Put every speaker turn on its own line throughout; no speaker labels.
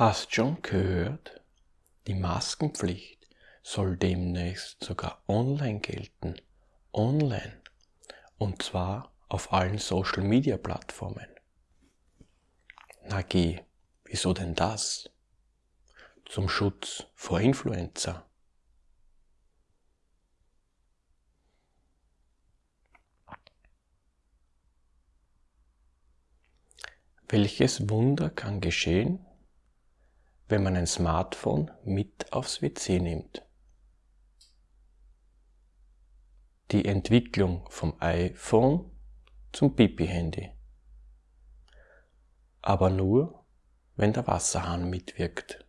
Hast schon gehört? Die Maskenpflicht soll demnächst sogar online gelten. Online. Und zwar auf allen Social Media Plattformen. Na geh, wieso denn das? Zum Schutz vor Influenza. Welches Wunder kann geschehen, wenn man ein Smartphone mit aufs WC nimmt. Die Entwicklung vom iPhone zum Pipi-Handy. Aber nur, wenn der Wasserhahn mitwirkt.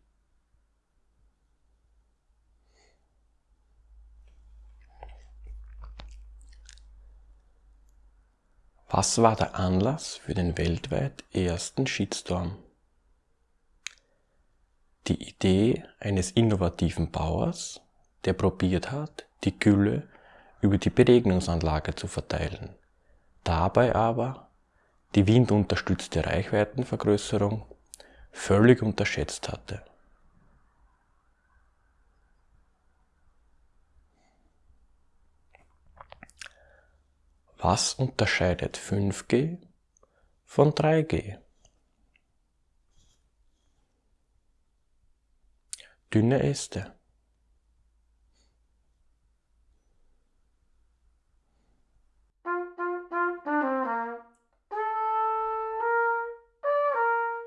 Was war der Anlass für den weltweit ersten Shitstorm? Die Idee eines innovativen Bauers, der probiert hat, die Gülle über die Beregnungsanlage zu verteilen, dabei aber die windunterstützte Reichweitenvergrößerung völlig unterschätzt hatte. Was unterscheidet 5G von 3G? Dünne Äste